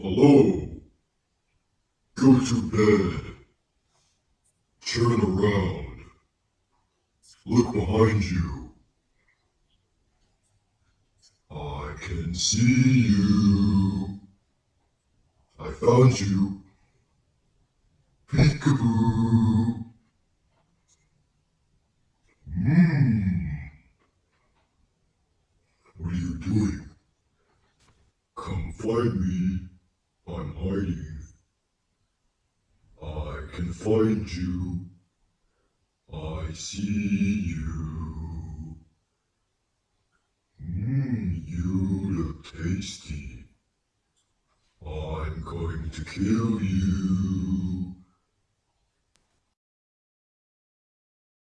Hello? Go to bed. Turn around. Look behind you. I can see you. I found you. Peekaboo. Hmm. What are you doing? Come find me. I'm hiding. I can find you. I see you. Mmm, you look tasty. I'm going to kill you.